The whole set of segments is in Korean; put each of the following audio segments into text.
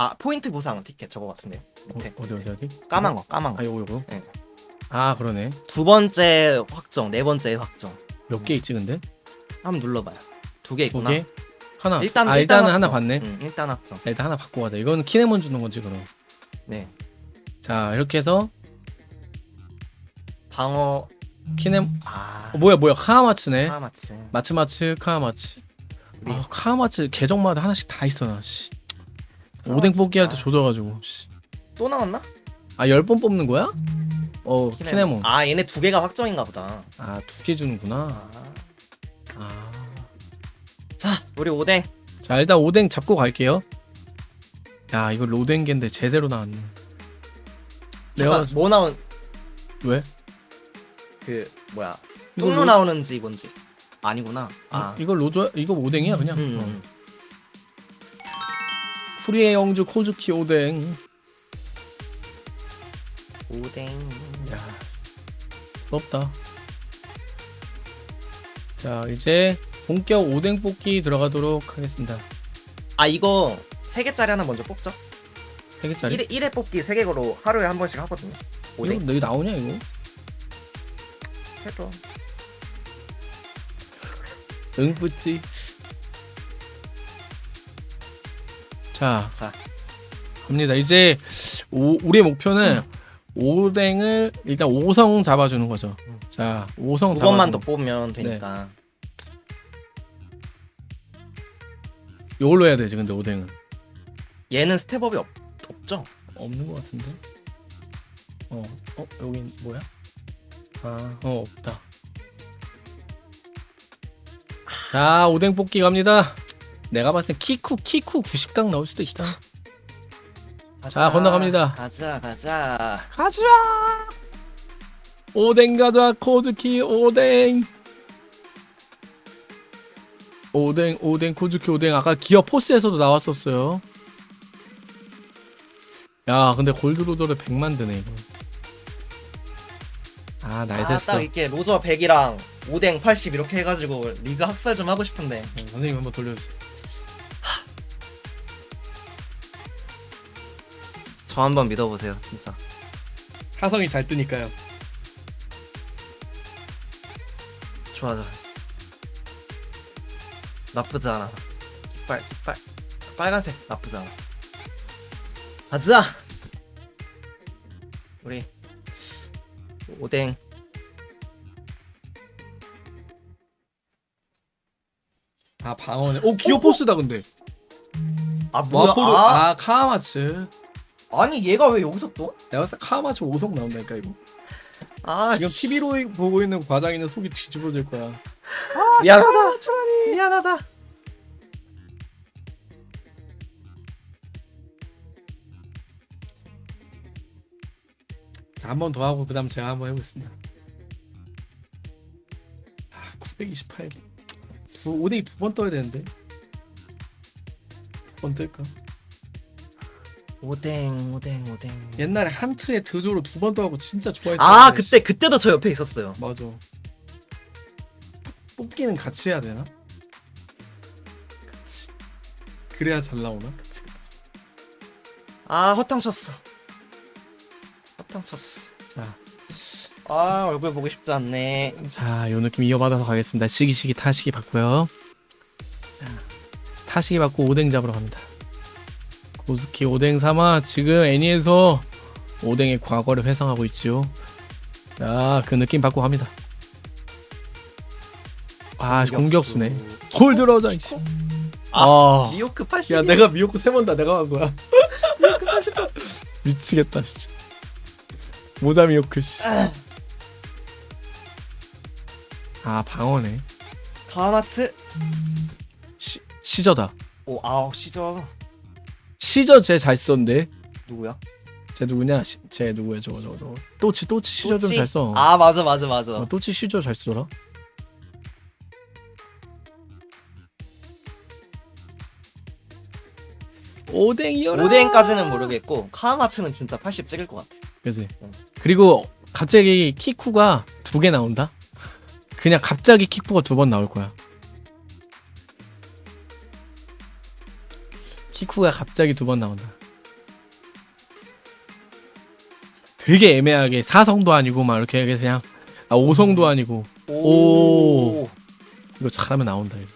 아 포인트 보상 티켓 저거 같은데 밑에 어 디 어디 어디? 까만 거 까만 아 거. 요거 요거. 네. 아 그러네. 두 번째 확정, 네 번째 확정. 몇 개 있지 근데? 한번 눌러봐요. 두개두 있구나. 개? 하나. 일단 아 일단 일단 은 하나. 봤네. 응, 일단 확정. 자 일단 하나 받고 가자. 이건 키네몬 주는 거지 그럼. 네. 자 이렇게 해서 방어 키네 아 어, 뭐야 뭐야 카하마츠네. 하마츠. 마츠마츠 카하마츠. 우리- 아 카하마츠 계정마다 하나씩 다 있어 나. 씨. 카하마츠가- 오뎅 뽑기 할 때 조져가지고. 씨. 또 나왔나? 아 열 번 뽑는 거야? 어 키네몬. 아 얘네 두 개가 확정인가 보다. 아 두 개 주는구나. 아. 아. 자 우리 오뎅. 자 일단 오뎅 잡고 갈게요. 야 이거 로댕겐데 제대로 나왔네. 잠깐 내가 뭐 나온 왜? 그 뭐야 똥로 로- 나오는지 이건지 아니구나. 아 이거 로조 이거 오뎅이야 그냥. 음, 어. 음. 프리의 영주 코즈키 오뎅. 오뎅. 야 부럽다. 자 이제 본격 오뎅 뽑기 들어가도록 하겠습니다. 아 이거 세 개짜리 하나 먼저 뽑죠. 세 개짜리? 1회, 1회 뽑기 세 개로 하루에 한 번씩 하거든요. 이거 오뎅 여기 나오냐 이거? 해도 응 뿌찌. 자 자 갑니다. 이제 오, 우리의 목표는 오뎅을 일단 5성 잡아주는 거죠. 음. 자 5성 두 번만 더 뽑으면 되니까. 이걸로 해야 되지 근데 오뎅은 얘는 step up이 없, 없죠? 없는 것 같은데. 어, 어 여긴 뭐야? 아, 어 없다. 자 오뎅 뽑기 갑니다. 내가 봤을 땐 키쿠 키쿠 90강 나올 수도 있다. 자, 건너갑니다. 가자 가자. 가자. 오뎅 가자 코즈키 오뎅. 오뎅 오뎅 코즈키 오뎅 아까 기어 포스에서도 나왔었어요. 야 근데 골드로더를 100만 드네 이거. 아 아, 날샜어. 딱 이렇게 로저 100이랑 오뎅 80 이렇게 해가지고 리그 학살 좀 하고 싶은데 어, 선생님 한번 돌려주세요. 저 한번 믿어보세요 진짜 하성이 잘 뜨니까요. 좋아 좋아 나쁘지 않아 깃발 깃발 빨간색 나쁘지 않아 가자 우리 오뎅 아 방어네. 오 기어 포스다 근데. 아 뭐야 와포로 아, 아 카마츠. 아니 얘가 왜 여기서 또? 내가 봤을 때 카마츠 5성 나온다니까 이거. 아 지금 씨. TV로 보고 있는 과장이는 속이 뒤집어질 거야. 미안하다 미안하다 한 번 더 하고 그 다음 제가 한번 해보겠습니다. 아, 928개. 두, 오뎅이 두번 떠야 되는데. 두 번 뜰까? 오뎅 오뎅 오뎅 옛날에 한 트에 드조로 두번 떠갖고 진짜 좋아했었는데. 아 그때 그때도 저 옆에 있었어요 맞아. 뽑기는 같이 해야 되나? 그치 그래야 잘 나오나? 그치 아 허탕 쳤어 허탕 쳤어 자, 아 얼굴 보고 싶지 않네 자, 요 느낌 이어받아서 가겠습니다. 시기 시기 타시기 받고요. 자, 타시기 받고 오뎅 잡으러 갑니다. 고스키 오뎅 삼아 지금 애니에서 오뎅의 과거를 회상하고 있지요. 자, 그 느낌 받고 갑니다. 아, 공격수네. 골 들어오자. 이씨. 아, 미호크 80 야, 내가 미역국 세번 다 내가 한 거야. 미치겠다, 진짜. 모자 미역국 씨. 아, 방어네. 가마츠 시, 시저다. 오 아우 시저 시저 쟤 잘 쓰던데. 누구야? 쟤 누구냐? 시, 쟤 누구야? 저거 저거 저거. 또치 또치 시저 좀? 잘 써. 아 맞아 맞아 맞아 어, 또치 시저 잘 쓰더라. 오뎅이여라. 오뎅까지는 모르겠고 카마츠는 진짜 80 찍을 것 같아 그지. 응. 그리고 갑자기 키쿠가 두 개 나온다. 그냥 갑자기 키쿠가 두 번 나올 거야. 키쿠가 갑자기 두 번 나온다 되게 애매하게 4성도 아니고 막 이렇게 그냥 아 5성도 음. 아니고 오, 오. 이거 잘하면 나온다 이거.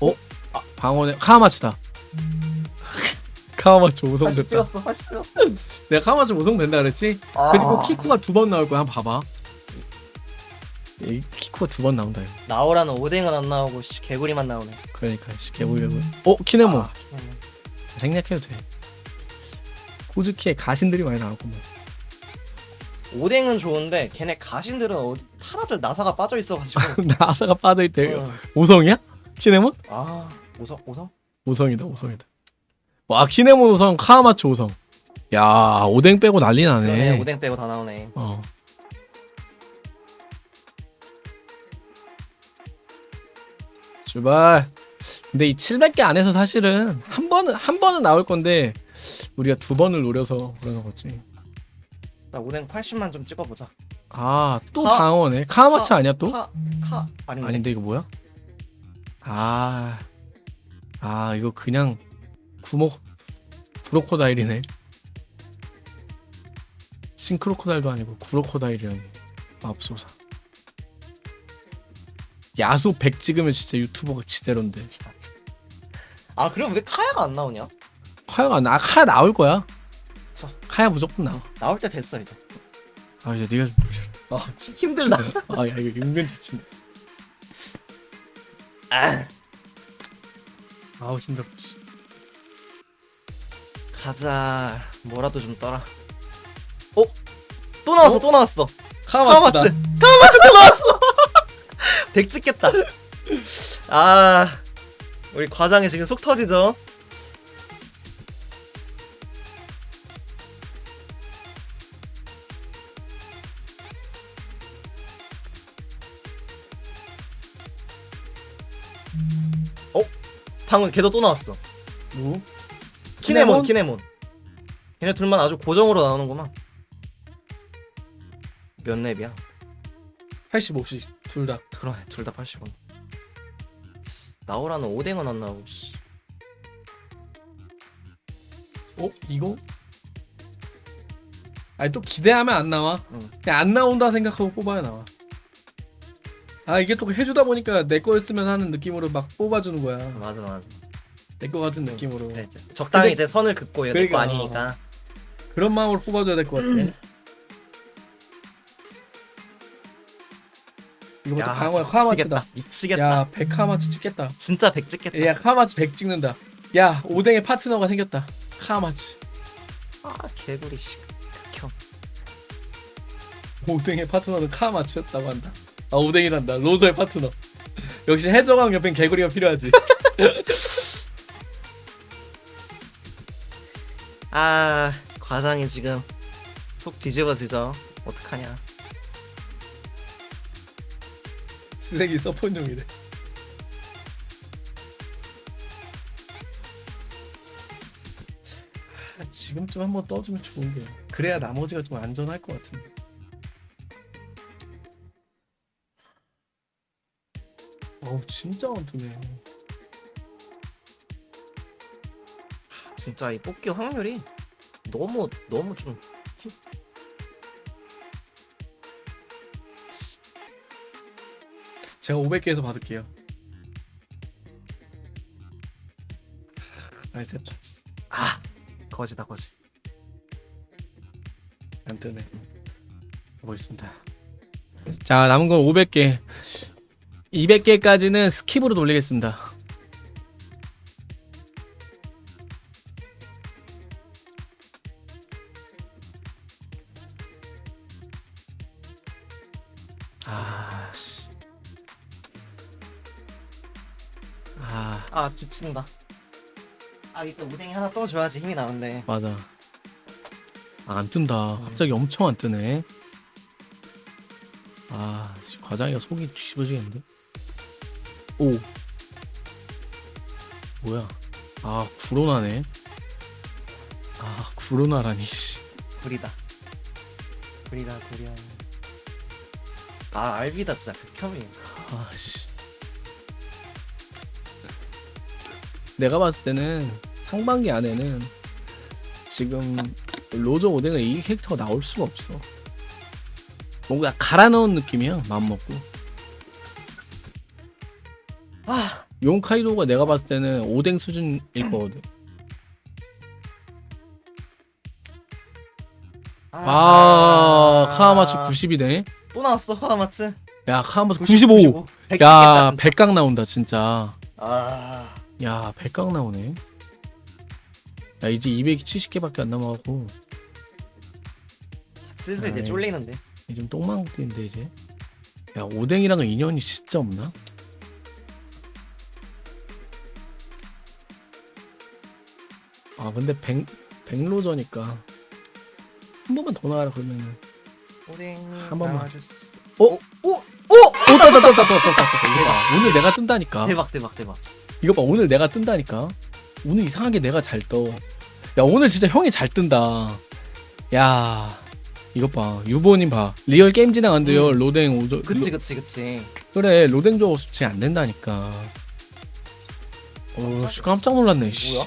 어? 아, 방어네 카마츠다 카마츠 5성 됐다. 찍었어, 찍었어. 내가 카마츠 5성 된다 그랬지? 아. 그리고 키쿠가 두 번 나올 거야. 한번 봐봐. 이 키쿠가 두 번 나온다 이거. 나오라는 오뎅은 안 나오고 씨, 개구리만 나오네 그러니까 씨 개구리 개구리. 어 키네모. 아, 키네모. 자, 생략해도 돼. 코즈키에 가신들이 많이 나왔구만. 오뎅은 좋은데 걔네 가신들은 어디 타라들 나사가 빠져 있어가지고 나사가 빠져있대. 어. 5성이야? 키네모? 아 오성 오성 5성이다 5성이다. 와 키네모 5성 카와마츠 5성. 야 오뎅 빼고 난리 나네. 그러네 오뎅 빼고 다 나오네 어. 출발. 근데 이 700개 안에서 사실은 한 번은 한 번은 나올 건데 우리가 두 번을 노려서 그러는 거지. 나 오뎅 80만 좀 찍어보자 아또 카- 방어네. 카와마츠 카- 아니야 또? 카, 카 아닌데 아닌데 이거 뭐야? 아, 아 이거 그냥 구모 구로코다일이네. 싱크로코다일도 아니고 구로코다일이라니. 맙소사. 야수 100 찍으면 진짜 유튜버가 지대로인데. 아 그럼 왜 카야가 안 나오냐 카야가 나 카야 나올 거야. 자. 카야 무조건 나와. 나올 때 됐어 이제 아 이제 네가 어 힘들다 아 야 이거 은근 지친다. 아, 아우 힘들어. 씨. 가자 뭐라도 좀 떠라 어? 또 나왔어 또 나왔어. 카마츠 카마츠 또 나왔어 100 찍겠다 아 우리 과장이 지금 속 터지죠 어? 방금 걔도 또 나왔어 누구? 키네몬 키네몬 얘네 둘만 아주 고정으로 나오는구만 몇 랩이야? 85씩 둘 다. 그러네 둘다 80원 나오라는 오뎅은 안 나오고 씨. 어? 이거? 아니 또 기대하면 안 나와 응. 그냥 안 나온다 생각하고 뽑아야 나와 아 이게 또 해주다 보니까 내 거였으면 하는 느낌으로 막 뽑아주는 거야 맞아 맞아 내 거 같은 느낌으로 그래, 이제 적당히 근데- 이제 선을 긋고 얘 내거 그러니까. 아니니까 그런 마음으로 뽑아줘야 될 것 같아 이것도 강호야 카마츠다. 미치겠다. 야100 카마츠 찍겠다. 진짜 100 찍겠다. 야 카마츠 100 찍는다. 야 오뎅의 파트너가 생겼다. 카마츠 아 개구리 씨. 극혐. 오뎅의 파트너는 카마츠였다고 한다. 아 오뎅이란다. 로저의 파트너. 역시 해적왕 옆엔 개구리가 필요하지. 아 과장이 지금 속 뒤집어지죠. 어떡하냐 쓰레기 서폰용이래. 아, 지금쯤 한번 떠주면 좋은데 그래야 나머지가 좀 안전할 것 같은데. 어우 진짜 안 뜨네. 진짜 이 뽑기 확률이 너무 너무 좀 제가 500개에서 받을게요 나이스 했다 아 거지다 거지 안 뜨네. 보겠습니다. 자 남은 건 500개. 200개까지는 스킵으로 돌리겠습니다. 아 아아 지친다 아 이때 오뎅이 하나 떠줘야지 힘이 나는데 맞아. 아, 안 뜬다. 갑자기 엄청 안 뜨네. 아, 씨, 과장이가 속이 뒤집어지겠는데? 오. 뭐야? 아, 구로나네. 아, 구로나라니, 씨. 구리다 구리다 구려 아 알비다 진짜 극혐이에요 아, 씨. 내가 봤을 때는 상반기 안에는 지금 로저 오뎅을 이 캐릭터가 나올 수가 없어. 뭔가 갈아 넣은 느낌이야 마음 먹고. 아 용카이도가 내가 봤을 때는 오뎅 수준일 거거든. 아, 카와마츠 90이네. 또 나왔어 카와마츠 야, 카와마츠 95. 100 야, 찍겠다, 진짜. 백각 나온다 진짜. 아 야, 백각 나오네. 야, 이제 270개밖에 안 남아갖고 슬슬 이제. 쫄리는데 좀 똥망인데 이제. 야, 오뎅이랑은 인연이 진짜 없나? 아, 근데 백 백로저니까 한 번만 더 나와라 그러면. 오뎅 한 번만. 나와줬어. 어? 오! 오! 오, 떴다, 떴다, 떴다, 떴다, 떴다. 봐. 오늘 내가 뜬다니까. 대박 대박 대박 이거 봐 오늘 내가 뜬다니까 오늘 이상하게 내가 잘 떠. 야 오늘 진짜 형이 잘 뜬다. 야 이것 봐 유보님 봐 리얼 게임 진행 안 돼요 로댕 오저 그치 로- 그치 그치 그래 로댕 조 수치 안 된다니까. 어씨 깜짝 놀랐네. 씨. 뭐야?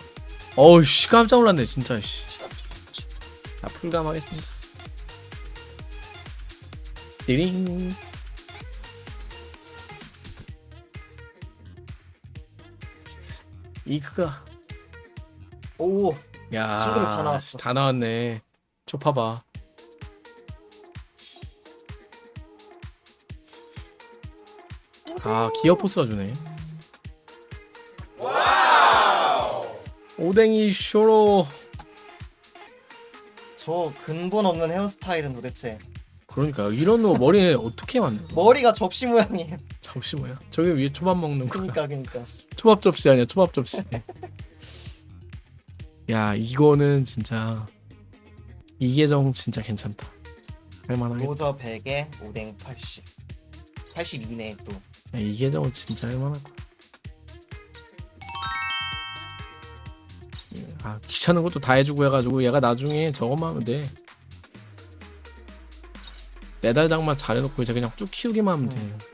어씨 깜짝 놀랐네 진짜 씨. 자 풀감하겠습니다. 띠링. 이크가 오 야, 친구들 다 나왔어. 다 나왔네. 저 봐봐. 아, 기어 포스가 주네. 오뎅이 쇼로. 저 근본 없는 헤어스타일은 도대체 그러니까 이런 거 머리에 어떻게 만들어? 머리가 접시 모양이에요 접시 뭐야? 저기 위에 초밥 먹는 거. 그니까 그니까 초밥 접시 아니야? 초밥 접시. 야, 이거는 진짜 이계정 진짜 괜찮다. 할만하게. 로저 100에 오뎅 80 82네 또 야, 이계정은 진짜 할만할 거야. 아 귀찮은 것도 다 해주고 해가지고 얘가 나중에 저것만 하면 돼. 매달 장만 잘해놓고 이제 그냥 쭉 키우기만 하면 돼.